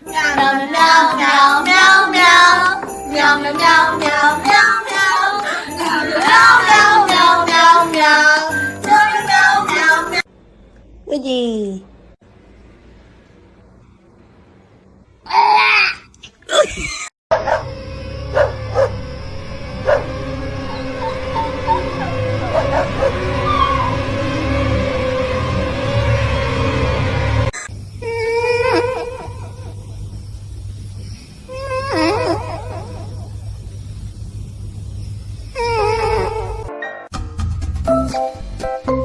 Meow meow meow meow meow meow Meow meow meow meow meow meow Meow meow meow meow meow Cái gì? you